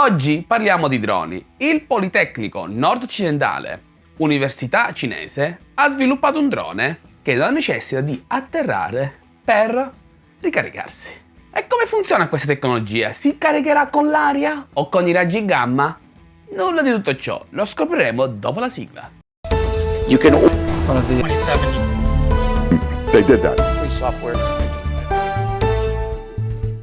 Oggi parliamo di droni. Il Politecnico Nord-Occidentale, università cinese, ha sviluppato un drone che non necessita di atterrare per ricaricarsi. E come funziona questa tecnologia? Si caricherà con l'aria o con i raggi gamma? Nulla di tutto ciò, lo scopriremo dopo la sigla. You can 27 they did that. free software.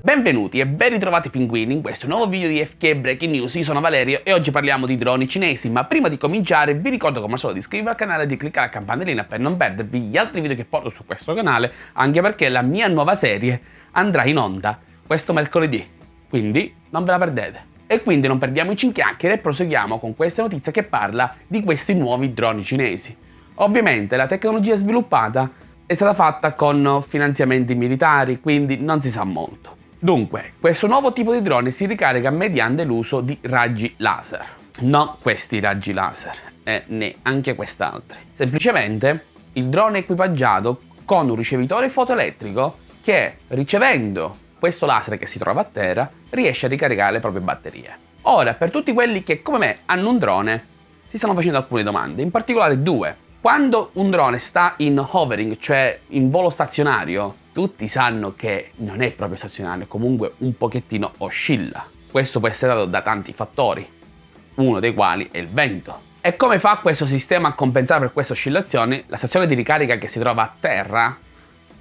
Benvenuti e ben ritrovati pinguini in questo nuovo video di FK Breaking News, io sono Valerio e oggi parliamo di droni cinesi, ma prima di cominciare vi ricordo come al solito di iscrivervi al canale e di cliccare la campanellina per non perdervi gli altri video che porto su questo canale, anche perché la mia nuova serie andrà in onda questo mercoledì, quindi non ve la perdete. E quindi non perdiamoci in chiacchiere e proseguiamo con questa notizia che parla di questi nuovi droni cinesi. Ovviamente la tecnologia sviluppata è stata fatta con finanziamenti militari, quindi non si sa molto. Dunque, questo nuovo tipo di drone si ricarica mediante l'uso di raggi laser. Non questi raggi laser, e né anche quest'altri. Semplicemente il drone è equipaggiato con un ricevitore fotoelettrico che, ricevendo questo laser che si trova a terra, riesce a ricaricare le proprie batterie. Ora, per tutti quelli che come me hanno un drone, si stanno facendo alcune domande, in particolare due. Quando un drone sta in hovering, cioè in volo stazionario, tutti sanno che non è proprio stazionario, comunque un pochettino oscilla. Questo può essere dato da tanti fattori, uno dei quali è il vento. E come fa questo sistema a compensare per queste oscillazioni? La stazione di ricarica che si trova a terra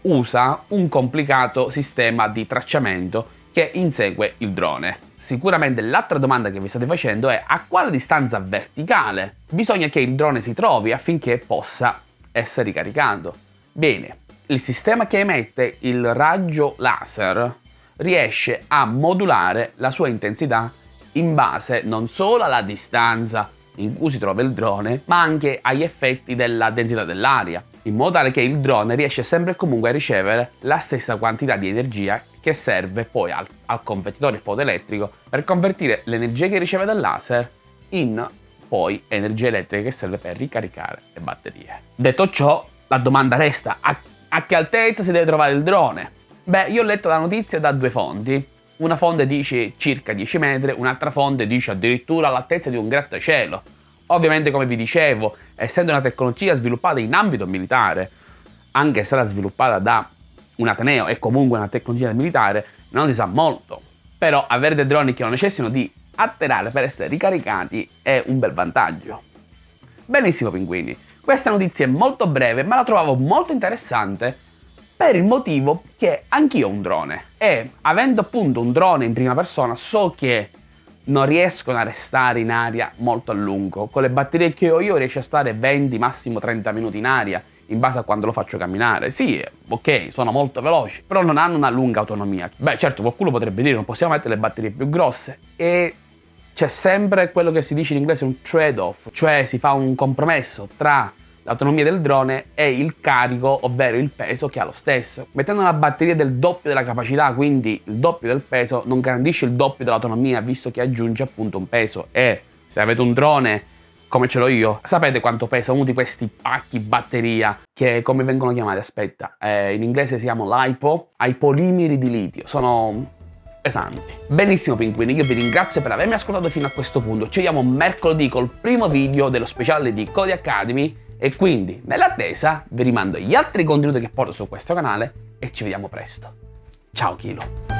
usa un complicato sistema di tracciamento che insegue il drone. Sicuramente l'altra domanda che vi state facendo è a quale distanza verticale bisogna che il drone si trovi affinché possa essere ricaricato. Bene, il sistema che emette il raggio laser riesce a modulare la sua intensità in base non solo alla distanza in cui si trova il drone, ma anche agli effetti della densità dell'aria, in modo tale che il drone riesce sempre e comunque a ricevere la stessa quantità di energia che serve poi al, al convertitore fotoelettrico per convertire l'energia che riceve dal laser in poi energia elettrica che serve per ricaricare le batterie. Detto ciò, la domanda resta a, a che altezza si deve trovare il drone? Beh, io ho letto la notizia da due fonti. Una fonte dice circa 10 metri, un'altra fonte dice addirittura all'altezza di un grattacielo. Ovviamente, come vi dicevo, essendo una tecnologia sviluppata in ambito militare, anche se era sviluppata da un Ateneo è comunque una tecnologia militare, non si sa molto. Però avere dei droni che non necessitano di atterrare per essere ricaricati è un bel vantaggio. Benissimo pinguini, questa notizia è molto breve ma la trovavo molto interessante per il motivo che anch'io ho un drone e avendo appunto un drone in prima persona so che non riescono a restare in aria molto a lungo. Con le batterie che ho io riesco a stare 20, massimo 30 minuti in aria in base a quando lo faccio camminare. Sì, ok, sono molto veloci, però non hanno una lunga autonomia. Beh, certo, qualcuno potrebbe dire non possiamo mettere le batterie più grosse e c'è sempre quello che si dice in inglese un trade-off, cioè si fa un compromesso tra l'autonomia del drone e il carico, ovvero il peso che ha lo stesso. Mettendo una batteria del doppio della capacità, quindi il doppio del peso, non garantisce il doppio dell'autonomia, visto che aggiunge appunto un peso. E se avete un drone come ce l'ho io, sapete quanto pesa uno di questi pacchi batteria che come vengono chiamati? Aspetta, eh, in inglese si chiamano LiPo, ai polimeri di litio. Sono pesanti. Benissimo pinguini, io vi ringrazio per avermi ascoltato fino a questo punto. Ci vediamo mercoledì col primo video dello speciale di Cody Academy e quindi, nell'attesa, vi rimando gli altri contenuti che porto su questo canale e ci vediamo presto. Ciao Kilo!